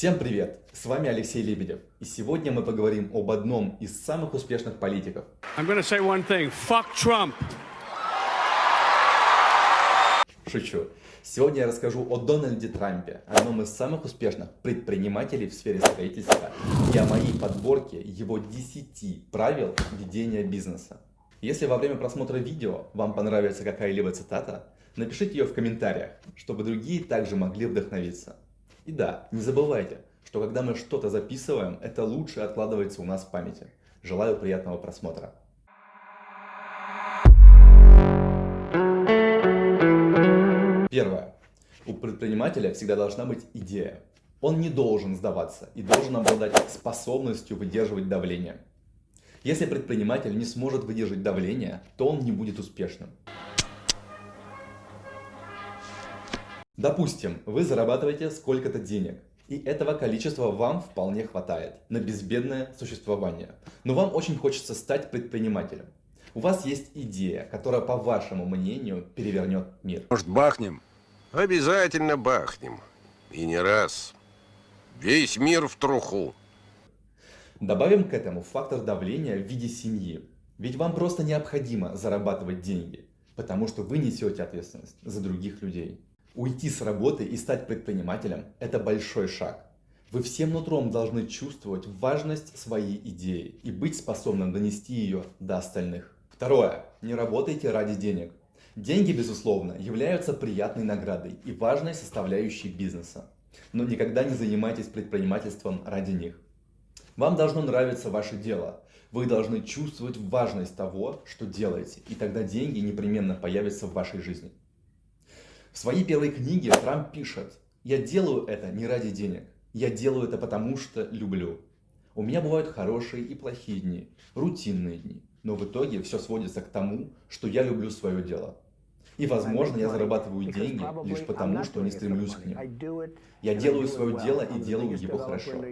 Всем привет! С вами Алексей Лебедев. И сегодня мы поговорим об одном из самых успешных политиков. I'm going to say one thing. Fuck Trump. Шучу. Сегодня я расскажу о Дональде Трампе, одном из самых успешных предпринимателей в сфере строительства, и о моей подборке его 10 правил ведения бизнеса. Если во время просмотра видео вам понравится какая-либо цитата, напишите ее в комментариях, чтобы другие также могли вдохновиться. И да, не забывайте, что когда мы что-то записываем, это лучше откладывается у нас в памяти. Желаю приятного просмотра. Первое. У предпринимателя всегда должна быть идея. Он не должен сдаваться и должен обладать способностью выдерживать давление. Если предприниматель не сможет выдержать давление, то он не будет успешным. Допустим, вы зарабатываете сколько-то денег, и этого количества вам вполне хватает на безбедное существование. Но вам очень хочется стать предпринимателем. У вас есть идея, которая, по вашему мнению, перевернет мир. Может, бахнем? Обязательно бахнем. И не раз. Весь мир в труху. Добавим к этому фактор давления в виде семьи. Ведь вам просто необходимо зарабатывать деньги, потому что вы несете ответственность за других людей. Уйти с работы и стать предпринимателем – это большой шаг. Вы всем нутром должны чувствовать важность своей идеи и быть способным донести ее до остальных. Второе. Не работайте ради денег. Деньги, безусловно, являются приятной наградой и важной составляющей бизнеса. Но никогда не занимайтесь предпринимательством ради них. Вам должно нравиться ваше дело. Вы должны чувствовать важность того, что делаете, и тогда деньги непременно появятся в вашей жизни. В своей первой книге Трамп пишет, «Я делаю это не ради денег, я делаю это потому, что люблю. У меня бывают хорошие и плохие дни, рутинные дни, но в итоге все сводится к тому, что я люблю свое дело. И, возможно, я зарабатываю деньги лишь потому, что не стремлюсь к ним. Я делаю свое дело и делаю его хорошо.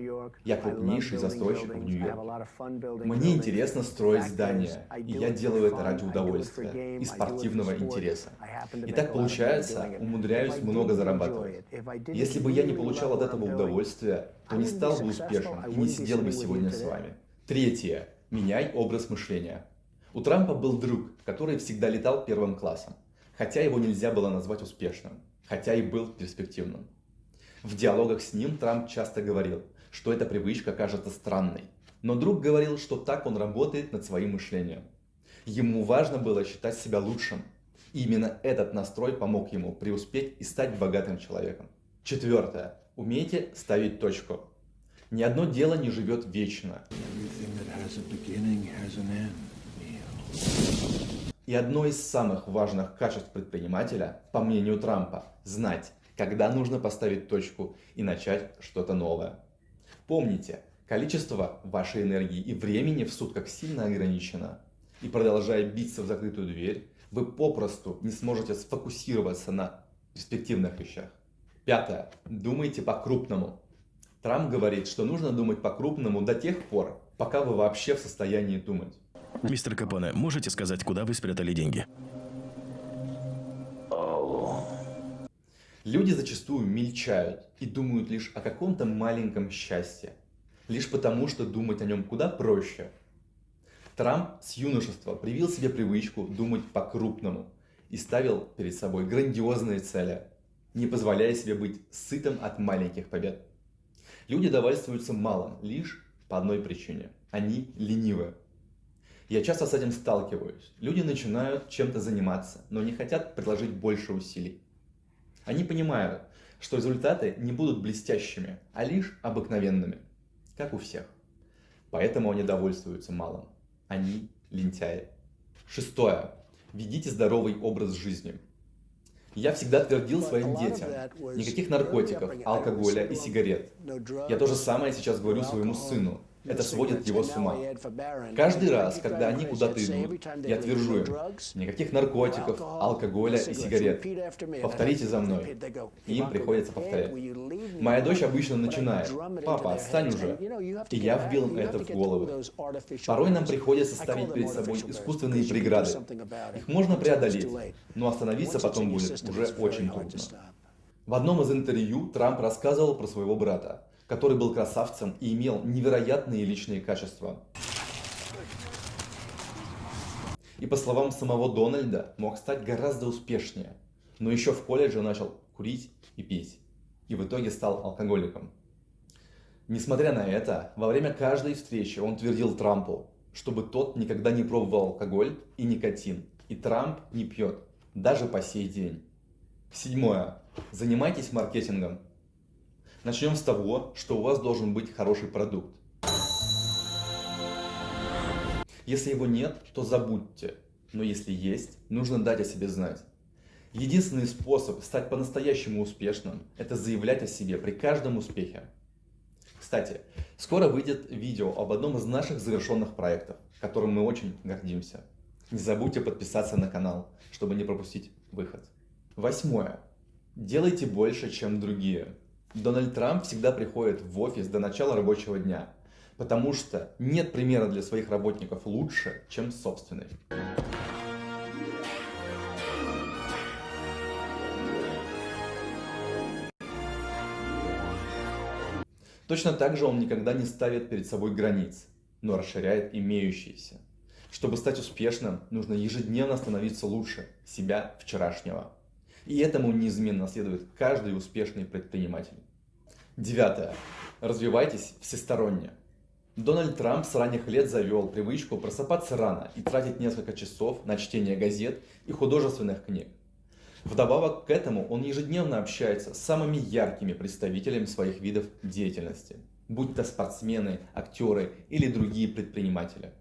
Я крупнейший застройщик в Нью-Йорке. Мне интересно строить здания, и я делаю это ради удовольствия и спортивного интереса. И так получается, умудряюсь много зарабатывать. Если бы я не получал от этого удовольствия, то не стал бы успешным и не сидел бы сегодня с вами. Третье. Меняй образ мышления. У Трампа был друг, который всегда летал первым классом хотя его нельзя было назвать успешным, хотя и был перспективным. В диалогах с ним Трамп часто говорил, что эта привычка кажется странной, но друг говорил, что так он работает над своим мышлением. Ему важно было считать себя лучшим, и именно этот настрой помог ему преуспеть и стать богатым человеком. Четвертое. Умейте ставить точку. Ни одно дело не живет вечно. И одно из самых важных качеств предпринимателя, по мнению Трампа, знать, когда нужно поставить точку и начать что-то новое. Помните, количество вашей энергии и времени в сутках сильно ограничено. И продолжая биться в закрытую дверь, вы попросту не сможете сфокусироваться на перспективных вещах. Пятое. Думайте по-крупному. Трамп говорит, что нужно думать по-крупному до тех пор, пока вы вообще в состоянии думать. Мистер Капоне, можете сказать, куда вы спрятали деньги? Люди зачастую мельчают и думают лишь о каком-то маленьком счастье. Лишь потому, что думать о нем куда проще. Трамп с юношества привил себе привычку думать по-крупному и ставил перед собой грандиозные цели, не позволяя себе быть сытым от маленьких побед. Люди довольствуются малым лишь по одной причине. Они ленивы. Я часто с этим сталкиваюсь. Люди начинают чем-то заниматься, но не хотят приложить больше усилий. Они понимают, что результаты не будут блестящими, а лишь обыкновенными, как у всех. Поэтому они довольствуются малым. Они лентяи. Шестое. Ведите здоровый образ жизни. Я всегда твердил своим детям, никаких наркотиков, алкоголя и сигарет. Я то же самое сейчас говорю своему сыну. Это сводит его с ума. Каждый раз, когда они куда-то идут, я твержу им, никаких наркотиков, алкоголя и сигарет. Повторите за мной. Им приходится повторять. Моя дочь обычно начинает, папа, отстань уже. И я вбил это в голову. Порой нам приходится ставить перед собой искусственные преграды. Их можно преодолеть, но остановиться потом будет уже очень трудно. В одном из интервью Трамп рассказывал про своего брата, который был красавцем и имел невероятные личные качества. И по словам самого Дональда, мог стать гораздо успешнее. Но еще в колледже начал курить и пить. И в итоге стал алкоголиком. Несмотря на это, во время каждой встречи он твердил Трампу, чтобы тот никогда не пробовал алкоголь и никотин. И Трамп не пьет, даже по сей день. Седьмое. Занимайтесь маркетингом. Начнем с того, что у вас должен быть хороший продукт. Если его нет, то забудьте. Но если есть, нужно дать о себе знать. Единственный способ стать по-настоящему успешным – это заявлять о себе при каждом успехе. Кстати, скоро выйдет видео об одном из наших завершенных проектов, которым мы очень гордимся. Не забудьте подписаться на канал, чтобы не пропустить выход. Восьмое. Делайте больше, чем другие. Дональд Трамп всегда приходит в офис до начала рабочего дня, потому что нет примера для своих работников лучше, чем собственный. Точно так же он никогда не ставит перед собой границ, но расширяет имеющиеся. Чтобы стать успешным, нужно ежедневно становиться лучше себя вчерашнего. И этому неизменно следует каждый успешный предприниматель. Девятое. Развивайтесь всесторонне. Дональд Трамп с ранних лет завел привычку просыпаться рано и тратить несколько часов на чтение газет и художественных книг. Вдобавок к этому он ежедневно общается с самыми яркими представителями своих видов деятельности, будь то спортсмены, актеры или другие предприниматели.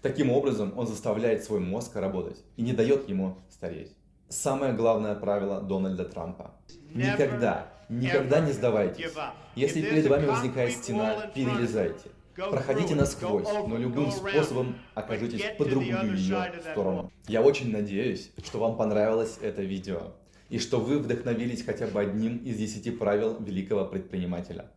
Таким образом он заставляет свой мозг работать и не дает ему стареть. Самое главное правило Дональда Трампа. Никогда, никогда не сдавайтесь. Если перед вами возникает стена, перелезайте. Проходите насквозь, но любым способом окажитесь по другую ее сторону. Я очень надеюсь, что вам понравилось это видео, и что вы вдохновились хотя бы одним из десяти правил великого предпринимателя.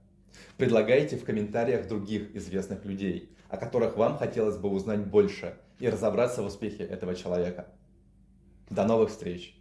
Предлагайте в комментариях других известных людей, о которых вам хотелось бы узнать больше и разобраться в успехе этого человека. До новых встреч!